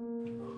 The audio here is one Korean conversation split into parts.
Oh.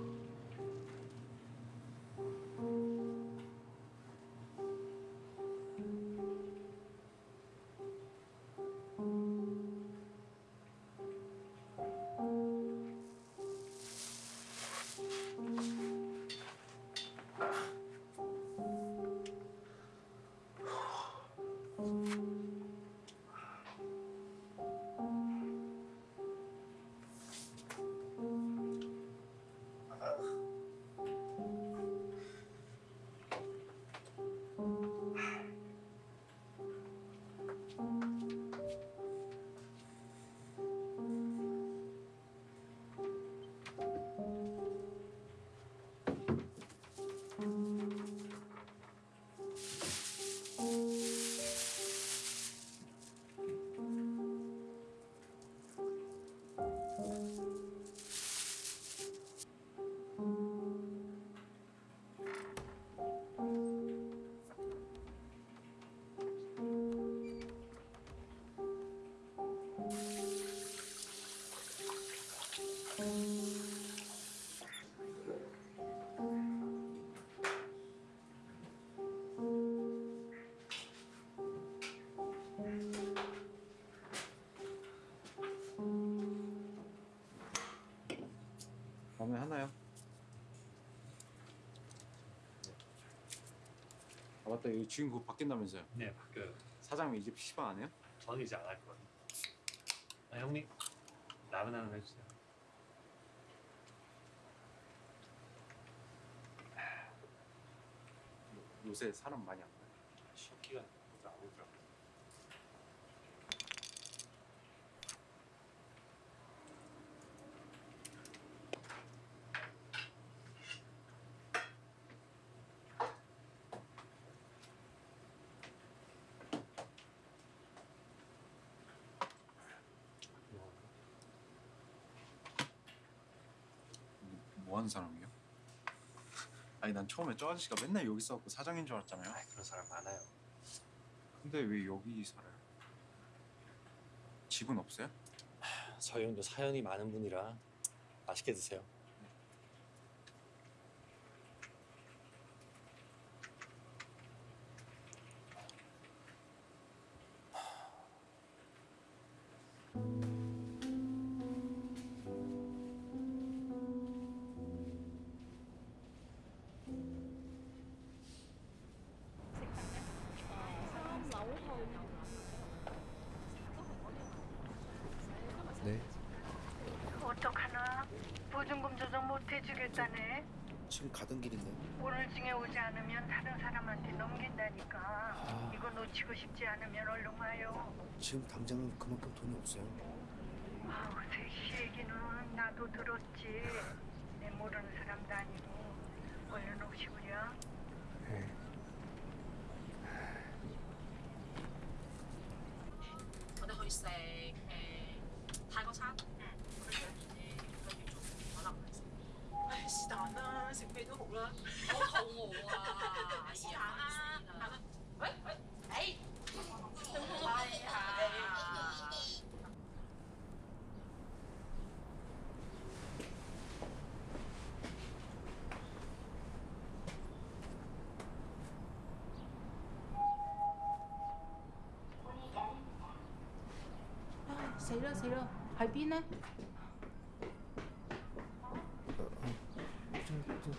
마음에 하나요? 아 맞다 여기 주인 그거 바뀐다면서요 네 바뀌어요. 사장님 이제 PC방 안 해요? 저는 이제 안 할 거예요. 아 형님 라면 하나 해주세요. 요- 요새 사람 많이 안 가요 식기가 진짜 안 오더라고. 뭐 하는 사람이요? 아니 난 처음에 저 아저씨가 맨날 여기 있어갖고 사장인 줄 알았잖아요 아 그런 사람 많아요. 근데 왜 여기 살아요? 집은 없어요? 저희 형도 사연이 많은 분이라 맛있게 드세요. 못해주겠다네. 지금 가던 길인데. 오늘 중에 오지 않으면 다른 사람한테 넘긴다니까. 아... 이거 놓치고 싶지 않으면 얼른 와요. 지금 당장은 그만큼 돈이 없어요. 아우, 세씨 얘기는 나도 들었지. 내 모르는 사람도 아니고. 얼른 오시구려. 예. 네. 다고산. 唉，是但啦，食咩都好啦。好肚餓啊！是但啦，係啦。喂喂，誒，哎呀！ 死啦死啦，喺邊呢？ 좀,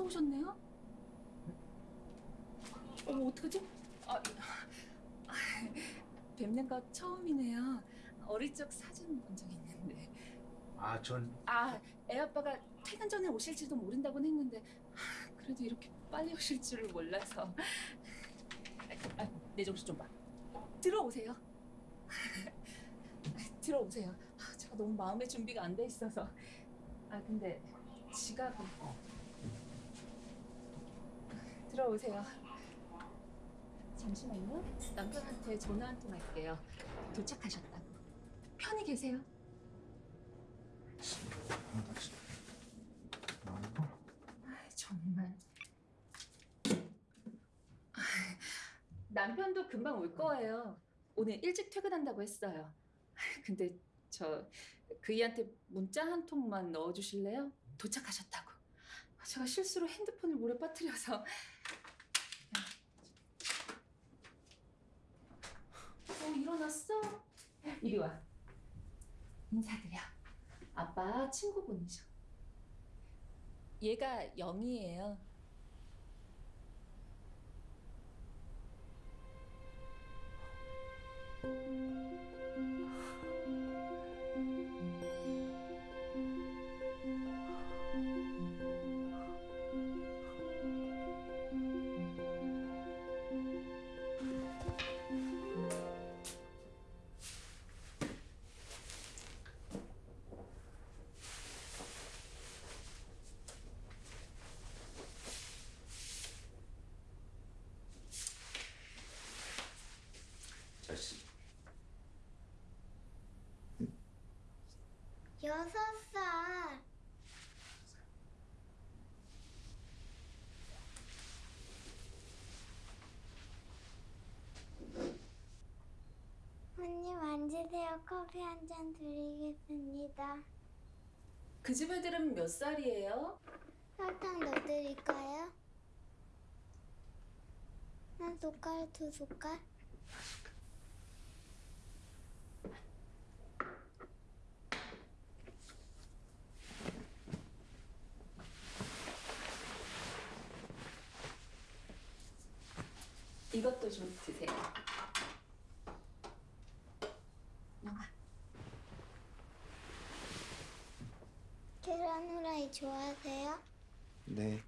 벌써 오셨네요? 어머 어떡하지? 아, 아, 뵙는 거 처음이네요. 어릴 적 사진 본 적 있는데. 아, 전 아, 애 아빠가 퇴근 전에 오실지도 모른다고는 했는데 하, 그래도 이렇게 빨리 오실 줄을 몰라서. 아, 내 정신 좀 봐. 들어오세요. 들어오세요. 아, 제가 너무 마음의 준비가 안 돼 있어서. 아, 근데 지갑은 들어오세요. 잠시만요. 남편한테 전화 한 통 할게요. 도착하셨다고. 편히 계세요. 아, 정말. 아, 남편도 금방 올 거예요. 오늘 일찍 퇴근한다고 했어요. 아, 근데 저 그이한테 문자 한 통만 넣어주실래요? 도착하셨다고. 제가 실수로 핸드폰을 물에 빠뜨려서. 왔어? 이리 와. 인사드려. 아빠 친구분이셔. 얘가 영희예요. 여섯 살. 언니 만지세요. 커피 한 잔 드리겠습니다. 그 집 애들은 몇 살이에요? 설탕 넣어드릴까요? 한 숟갈, 두 숟갈? 이것도 좀 드세요. 계란 후라이 좋아하세요? 네.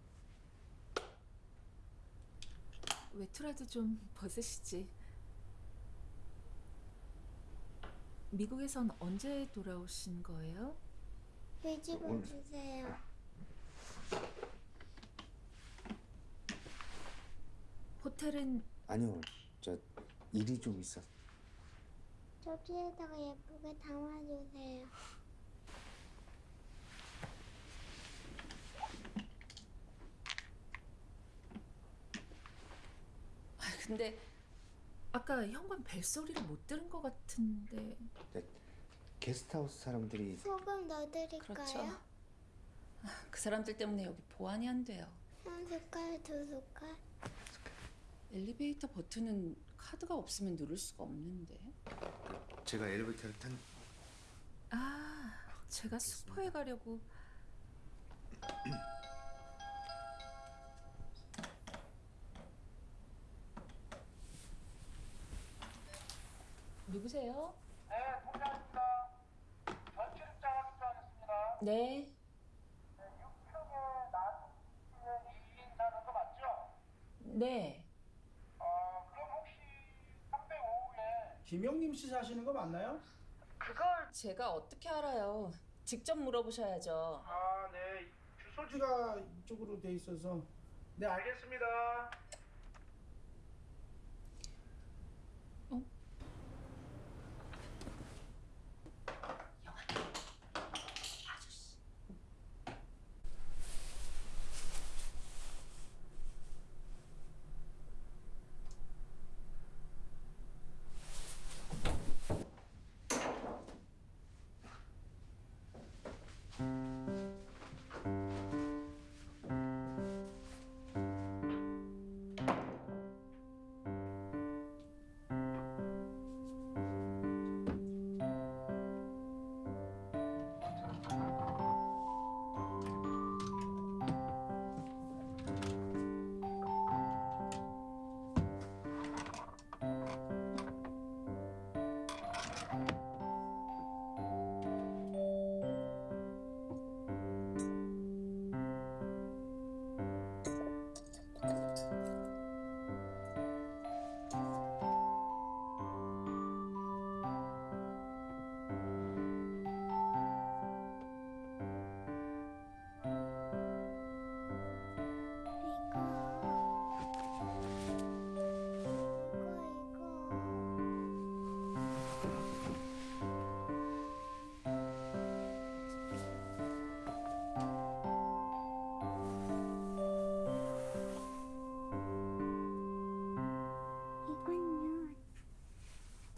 외투라도 좀 벗으시지. 미국에선 언제 돌아오신 거예요? 오늘. 주세요. 호텔은 아니요. 저 일이 좀 있어. 저기에다가 예쁘게 담아주세요. 아, 근데 아까 현관 벨소리를 못 들은 것 같은데 게스트하우스 사람들이 소금 넣어드릴까요? 그렇죠. 아, 그 사람들 때문에 여기 보안이 안 돼요. 한 숟갈, 두 숟갈? 엘리베이터 버튼은 카드가 없으면 누를 수가 없는데. 제가 엘리베이터를 탄 아, 제가 슈퍼에 가려고. 누구세요? 네, 통장입니다. 전출입장 확인하겠습니다. 네. 네, 6평에 나누시는 2인 사는 거 맞죠? 네. 김영림 씨 사시는 거 맞나요? 그걸 제가 어떻게 알아요? 직접 물어보셔야죠. 아, 네. 주소지가 이쪽으로 돼 있어서. 네, 알겠습니다.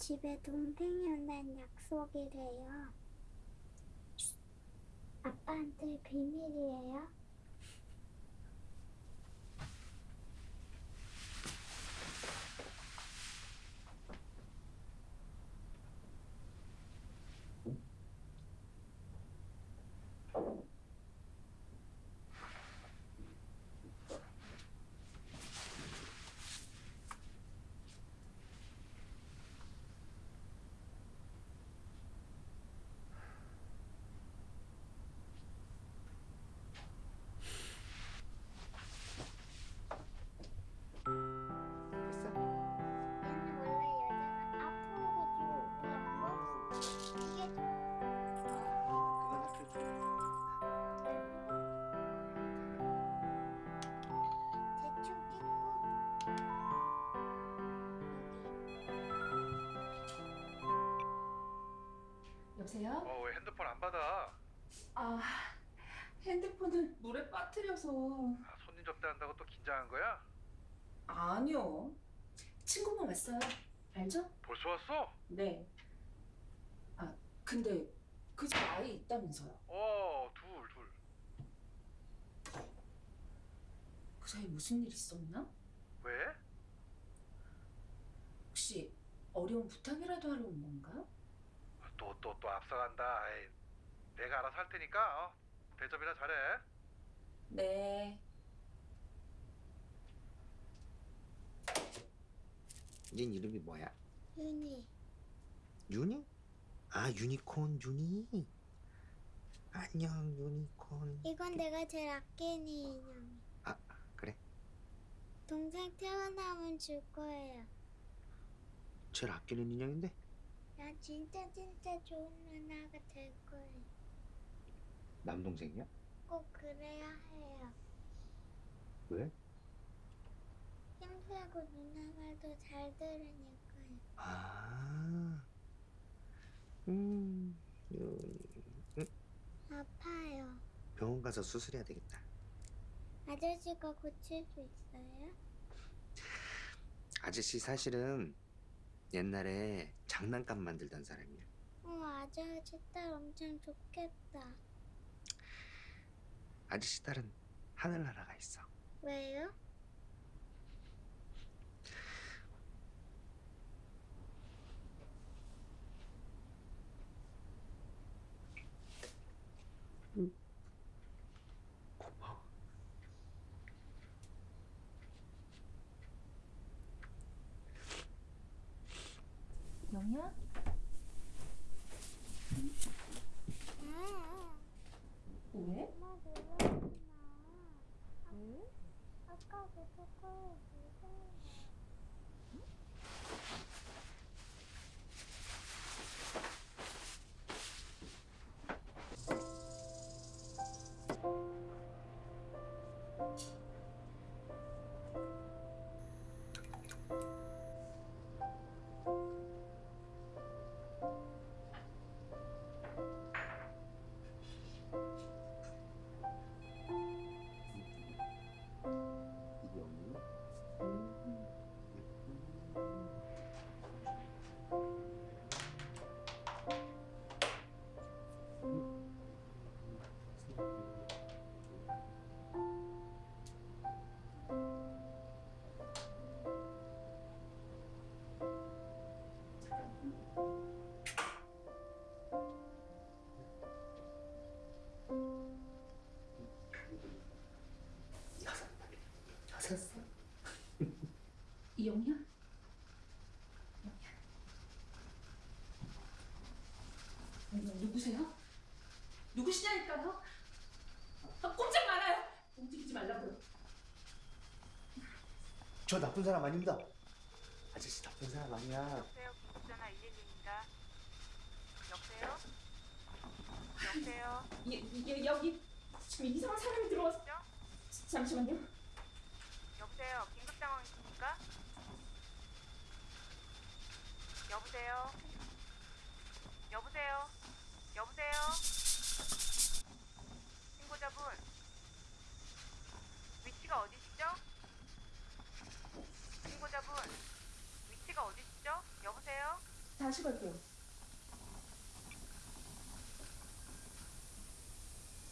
집에 동생이 온다는 약속이래요. 아빠한테 비밀이에요. 아 핸드폰을 물에 빠뜨려서 아, 손님 접대한다고 또 긴장한 거야? 아니요 친구분 왔어요 알죠? 벌써 왔어? 네. 아 근데 그 집 아이 있다면서요? 어, 둘, 둘. 그 사이 무슨 일 있었나? 왜? 혹시 어려운 부탁이라도 하러 온 건가? 또, 또, 또 앞서간다. 에이, 내가 알아서 할 테니까 어, 대접이나 잘해. 네. 얜 이름이 뭐야? 윤희 유니? 아 유니콘 유니. 안녕 유니콘. 이건 내가 제일 아끼는 인형 아 그래? 동생 태어나면 줄 거예요 제일 아끼는 인형인데? 난 진짜 진짜 좋은 누나가 될 거예요 남동생이야? 꼭 그래야 해요 왜? 힘들고 누나 말도 잘 들으니까요 아. 음. 유니. 아파요 병원 가서 수술해야 되겠다. 아저씨가 고칠 수 있어요? 아저씨 사실은 옛날에 장난감 만들던 사람이야. 어 아저씨 딸 엄청 좋겠다 아저씨 딸은 하늘나라가 있어. 왜요? 고마워. 영희야? 영희야. 누구세요? 누구시냐니까요? 아, 꼼짝 말아요. 움직이지 말라고요. 저 나쁜 사람 아닙니다. 아저씨 나쁜 사람 아니야. 여보세요, 전화 112입니다. 여보세요? 여보세요? 예, 예, 여기 지금 이상한 사람이 들어와서 잠시만요. 긴급 상황 있습니까? 여보세요? 여보세요? 여보세요? 신고자분 위치가 어디시죠? 신고자분 위치가 어디시죠? 여보세요? 다시 걸게요.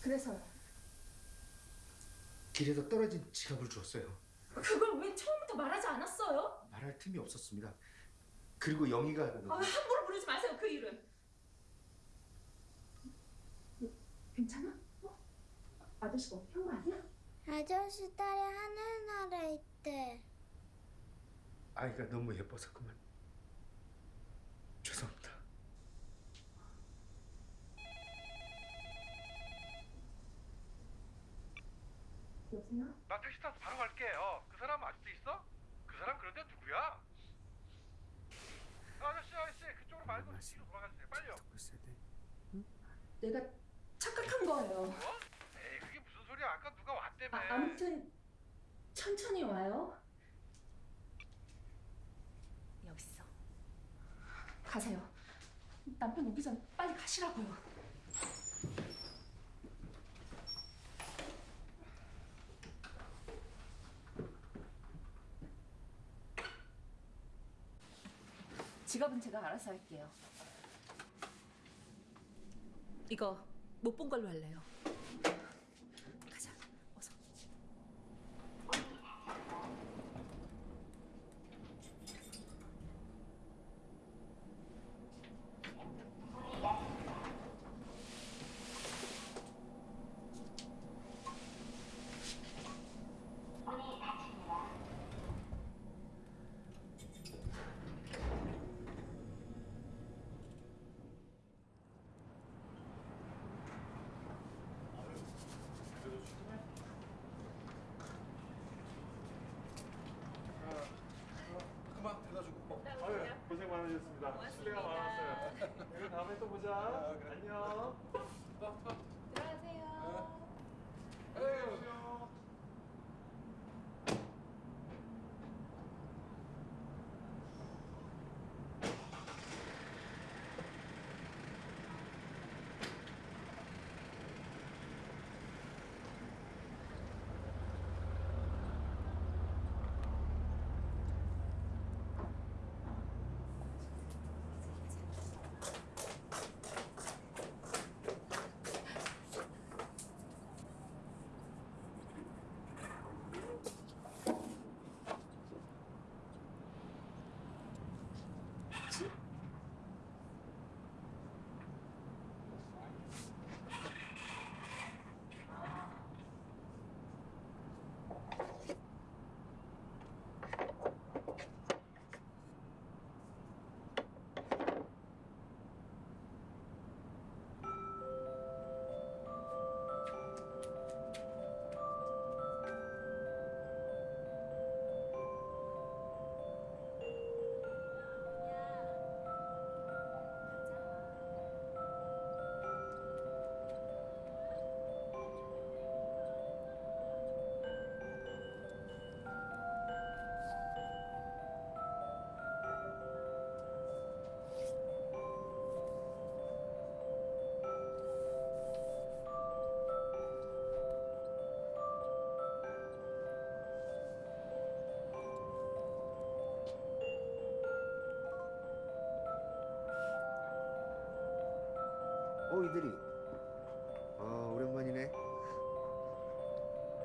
그래서요. 길에서 떨어진 지갑을 주었어요. 그걸 왜 처음부터 말하지 않았어요? 말할 틈이 없었습니다. 그리고 영희가 아, 함부로 부르지 마세요 그 이름. 괜찮아? 어? 아저씨가 어떻게 한거 아니야? 아저씨 딸이 하늘나라에 있대 아이가 너무 예뻐서 그만. 죄송합니다. 여보세요? 나 택시 타서 바로 갈게. 어, 그 사람 아직도 있어? 그 사람 그런데 누구야? 아저씨, 아저씨, 말고 뒤로 돌아가주세요. 빨리요. 듣고 있어야 돼. 내가 착각한 거예요. 뭐? 에이, 그게 무슨 소리야? 아까 누가 왔다며. 아, 아무튼 천천히 와요. 여기 있어. 가세요. 남편 오기 전 빨리 가시라고요. 지갑은 제가 알아서 할게요. 이거 못 본 걸로 할래요. 가자. 어서. 그만 데려다주고. 아유 고생 많으셨습니다. 실례가 많았어요. 다음에 또 보자.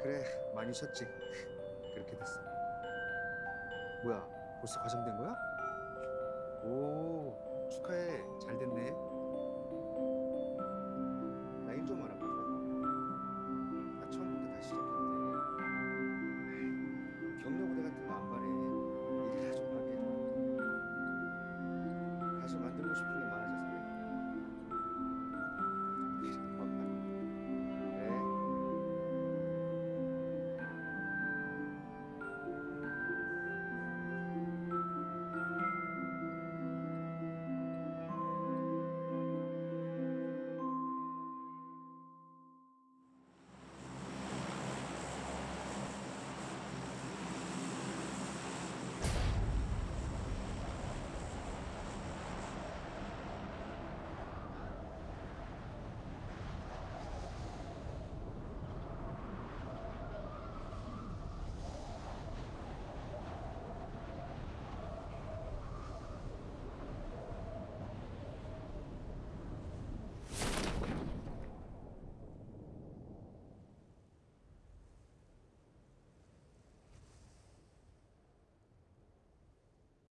그래 많이 쉬었지. 그렇게 됐어. 뭐야 벌써 과장된 거야? 오 축하해. 잘 됐네.